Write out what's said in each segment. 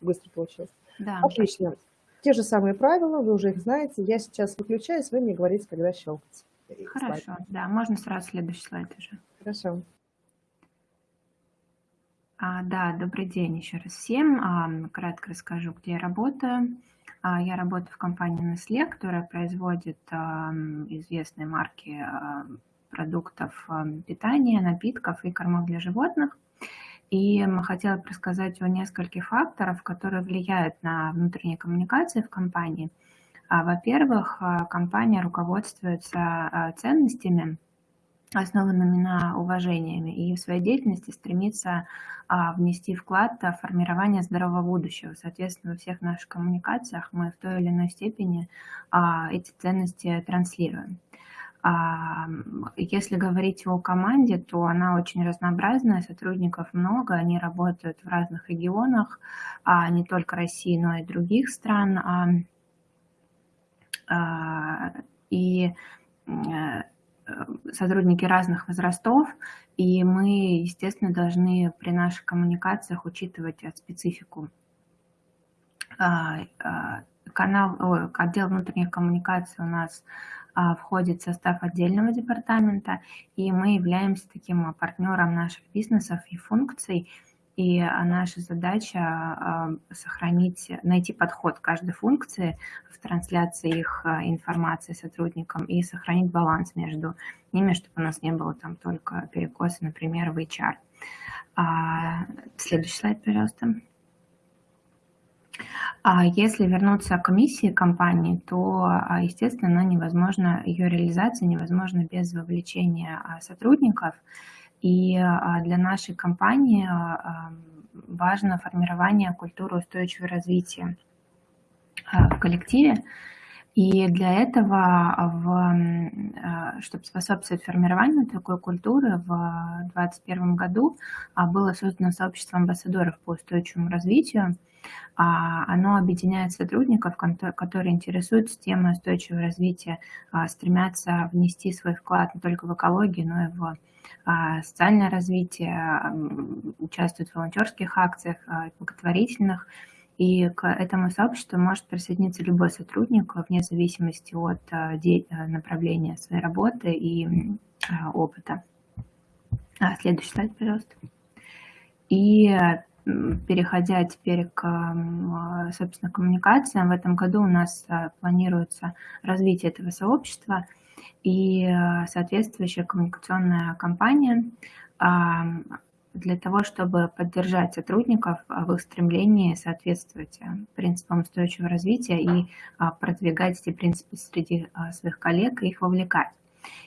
быстро получилось. Да. Отлично. Те же самые правила, вы уже их знаете. Я сейчас выключаюсь, вы мне говорите, когда щелкать. Хорошо, слайд. да, можно сразу следующий слайд уже. Хорошо. А, да, добрый день еще раз всем. А, кратко расскажу, где я работаю. А, я работаю в компании Nestle, которая производит а, известные марки а, продуктов а, питания, напитков и кормов для животных. И хотела рассказать о нескольких факторах, которые влияют на внутренние коммуникации в компании. Во-первых, компания руководствуется ценностями, основанными на уважениями, и в своей деятельности стремится внести вклад в формирование здорового будущего. Соответственно, во всех наших коммуникациях мы в той или иной степени эти ценности транслируем. Если говорить о команде, то она очень разнообразная, сотрудников много, они работают в разных регионах, а не только России, но и других стран. А, и э, сотрудники разных возрастов, и мы, естественно, должны при наших коммуникациях учитывать специфику. А, а, канал, отдел внутренних коммуникаций у нас а, входит в состав отдельного департамента, и мы являемся таким партнером наших бизнесов и функций, и наша задача а, сохранить, найти подход к каждой функции в трансляции их а, информации сотрудникам и сохранить баланс между ними, чтобы у нас не было там только перекоса, например, в HR. Следующий слайд, пожалуйста. А если вернуться к миссии компании, то, а, естественно, невозможно, ее реализация невозможна без вовлечения а, сотрудников. И для нашей компании важно формирование культуры устойчивого развития в коллективе. И для этого, в, чтобы способствовать формированию такой культуры, в 2021 году было создано сообщество амбассадоров по устойчивому развитию – оно объединяет сотрудников, которые интересуются темой устойчивого развития, а, стремятся внести свой вклад не только в экологию, но и в а, социальное развитие, участвуют в волонтерских акциях, благотворительных. И к этому сообществу может присоединиться любой сотрудник вне зависимости от направления своей работы и опыта. Следующий слайд, пожалуйста. И переходя теперь к, а, собственно, коммуникациям, в этом году у нас а, планируется развитие этого сообщества и а, соответствующая коммуникационная кампания для того, чтобы поддержать сотрудников в их стремлении соответствовать принципам устойчивого развития и продвигать эти принципы среди своих коллег и их вовлекать.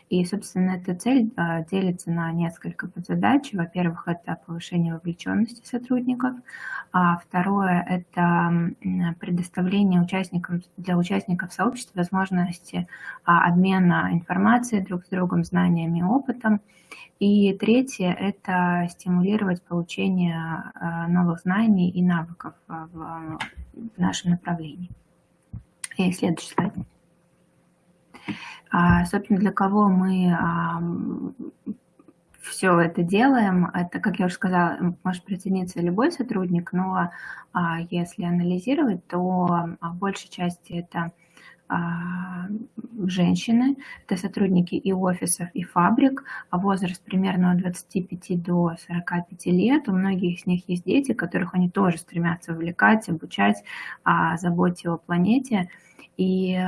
И, собственно, эта цель а, делится на несколько подзадач. Во-первых, это повышение вовлеченности сотрудников. А второе – это предоставление участникам, для участников сообщества возможности а, обмена информацией друг с другом, знаниями и опытом. И третье – это стимулировать получение а, новых знаний и навыков в нашем направлении. И следующий слайд. А, собственно, для кого мы все это делаем, это, как я уже сказала, может присоединиться любой сотрудник, но а, если анализировать, то в большей части это а, женщины, это сотрудники и офисов, и фабрик, а возраст примерно от 25 до 45 лет. У многих из них есть дети, которых они тоже стремятся увлекать, обучать, заботе о планете. И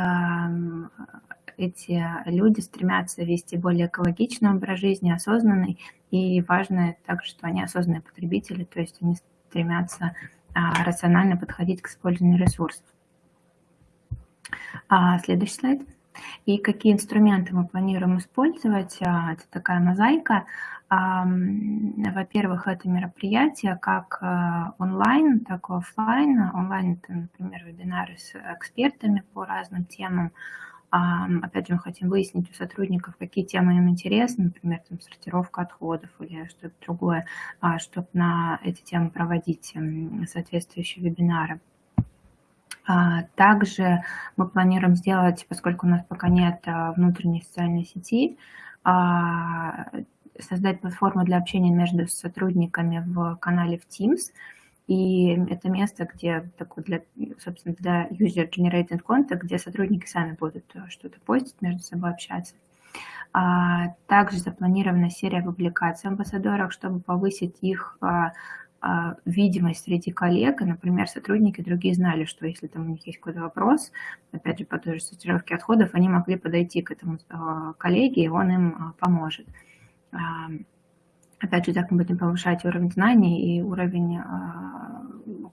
эти люди стремятся вести более экологичный образ жизни, осознанный, и важно также, что они осознанные потребители, то есть они стремятся а, рационально подходить к использованию ресурсов. А, следующий слайд. И какие инструменты мы планируем использовать? А, это такая мозаика. Во-первых, это мероприятие как онлайн, так и офлайн. Онлайн – это, например, вебинары с экспертами по разным темам. Опять же, мы хотим выяснить у сотрудников, какие темы им интересны, например, там, сортировка отходов или что-то другое, а, чтобы на эти темы проводить соответствующие вебинары. А, также мы планируем сделать, поскольку у нас пока нет а, внутренней социальной сети, создать платформу для общения между сотрудниками в канале в Teams – И это место, где такое для, собственно, для user-generated content, где сотрудники сами будут что-то постить, между собой общаться. А, также запланирована серия публикаций амбассадорах, чтобы повысить их а, а, видимость среди коллег, и, например, сотрудники другие знали, что если там у них есть какой-то вопрос, опять же, по той же сортировке отходов, они могли подойти к этому коллеге, и он им поможет. Опять же, так мы будем повышать уровень знаний и уровень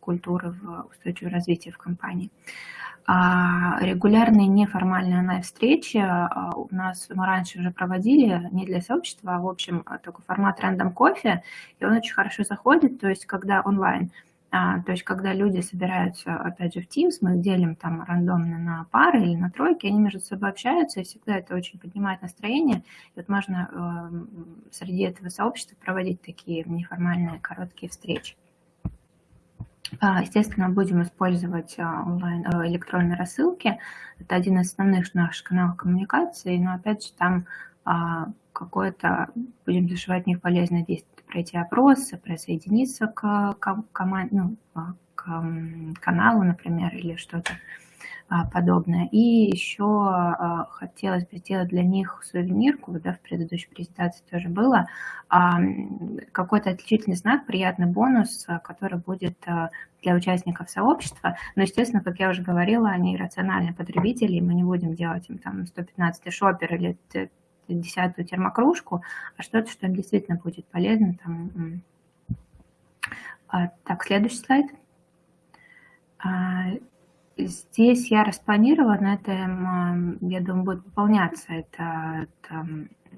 культуры в устойчивом развитии в компании. А регулярные неформальные онлайн-встречи а, у нас мы раньше уже проводили не для сообщества, а в общем такой формат рандом кофе, и он очень хорошо заходит, то есть когда онлайн, а, то есть когда люди собираются, опять же, в Teams, мы делим там рандомно на пары или на тройки, они между собой общаются, и всегда это очень поднимает настроение. И вот можно э, среди этого сообщества проводить такие неформальные короткие встречи. А, естественно, будем использовать а, онлайн э, электронные рассылки. Это один из основных наших каналов коммуникации, но опять же там а, какое-то будем зашивать в них полезное действие. Пройти опросы, присоединиться к, к, команд, ну, к каналу, например, или что-то а, подобное. И еще а, хотелось бы сделать для них сувенирку, да, в предыдущей презентации тоже было, а, какой-то отличительный знак, приятный бонус, который будет для участников сообщества. Но, естественно, как я уже говорила, они рациональные потребители, и мы не будем делать им там 115 шопер или десятую термокружку, а что-то, что им действительно будет полезно. Там. Так, следующий слайд. Здесь я распланировала, на этом, я думаю, будет выполняться это, это,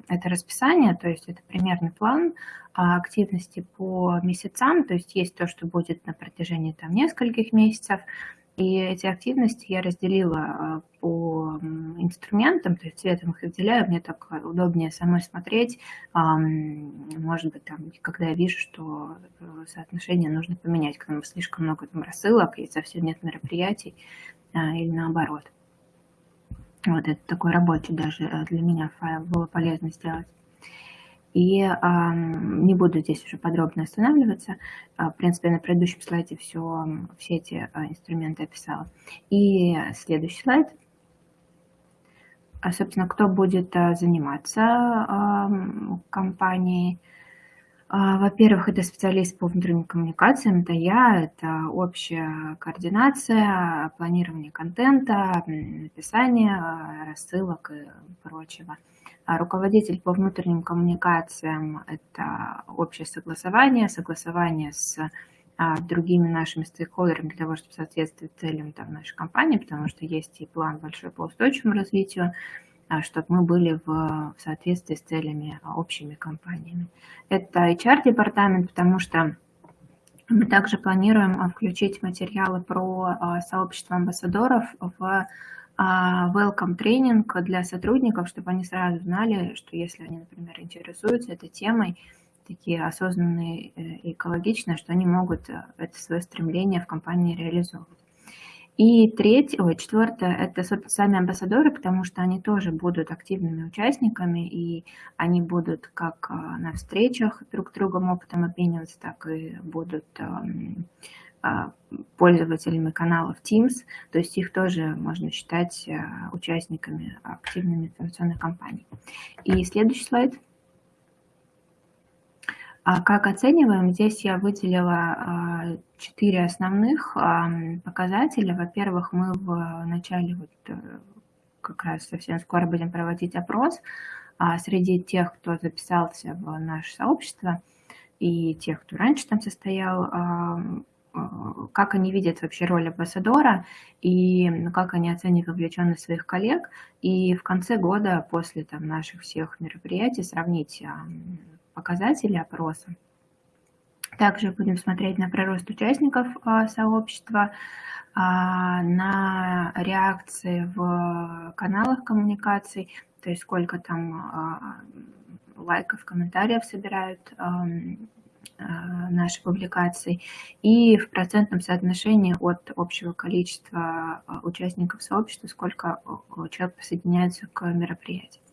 это расписание, то есть это примерный план а, активности по месяцам, то есть есть то, что будет на протяжении там нескольких месяцев, и эти активности я разделила а, по инструментам, то есть цветом их выделяю, мне так удобнее самой смотреть. Может быть, там, когда я вижу, что э, соотношение нужно поменять, когда слишком много там рассылок и совсем нет мероприятий, а, или наоборот. Вот это такой рабочий даже э, для меня файл было полезно сделать. И э, не буду здесь уже подробно останавливаться. А, в принципе, на предыдущем слайде все, все эти э, инструменты описала. И следующий слайд. А, собственно, кто будет э, заниматься э, компанией. Во-первых, это специалист по внутренним коммуникациям, это я, это общая координация, планирование контента, написание рассылок и прочего. А руководитель по внутренним коммуникациям – это общее согласование, согласование с а, другими нашими стейкхолдерами для того, чтобы соответствовать целям там, нашей компании, потому что есть и план большой по устойчивому развитию, а, чтобы мы были в, соответствии с целями общими компаниями. Это HR-департамент, потому что мы также планируем включить материалы про сообщество амбассадоров в welcome тренинг для сотрудников, чтобы они сразу знали, что если они, например, интересуются этой темой, такие осознанные и экологичные, что они могут э, это свое стремление в компании реализовывать. И третье, ой, четвертое, это сами амбассадоры, потому что они тоже будут активными участниками, и они будут как э, на встречах друг с другом опытом обмениваться, так и будут эм, а, пользователями каналов Teams, то есть их тоже можно считать а, участниками активными информационных кампаний. И следующий слайд. А как оцениваем? Здесь я выделила четыре основных показателя. Во-первых, мы в начале, вот э, как раз совсем скоро будем проводить опрос среди тех, кто записался в наше сообщество и тех, кто раньше там состоял, как они видят вообще роль амбассадора и как они оценивают вовлеченность своих коллег. И в конце года, после там, наших всех мероприятий, сравнить показатели опроса. Также будем смотреть на прирост участников а, сообщества, на реакции в каналах коммуникаций, то есть сколько там лайков, комментариев собирают Э, нашей публикации и в процентном соотношении от общего количества э, участников сообщества, сколько э, человек присоединяется к мероприятию.